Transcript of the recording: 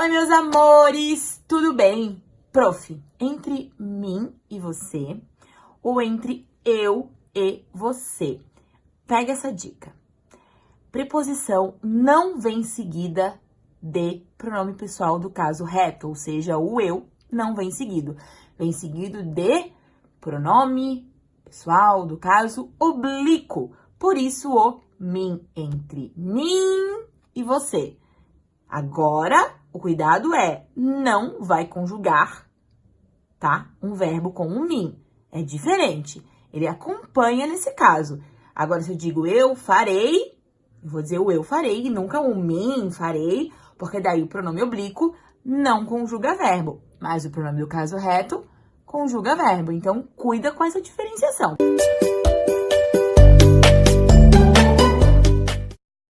Oi, meus amores, tudo bem? Prof, entre mim e você ou entre eu e você? Pega essa dica. Preposição não vem seguida de pronome pessoal do caso reto, ou seja, o eu não vem seguido. Vem seguido de pronome pessoal do caso oblíquo. Por isso, o mim entre mim e você. Agora, o cuidado é, não vai conjugar, tá? Um verbo com um mim. É diferente. Ele acompanha nesse caso. Agora, se eu digo eu farei, eu vou dizer o eu farei e nunca o mim farei, porque daí o pronome oblíquo não conjuga verbo. Mas o pronome do caso reto conjuga verbo. Então, cuida com essa diferenciação.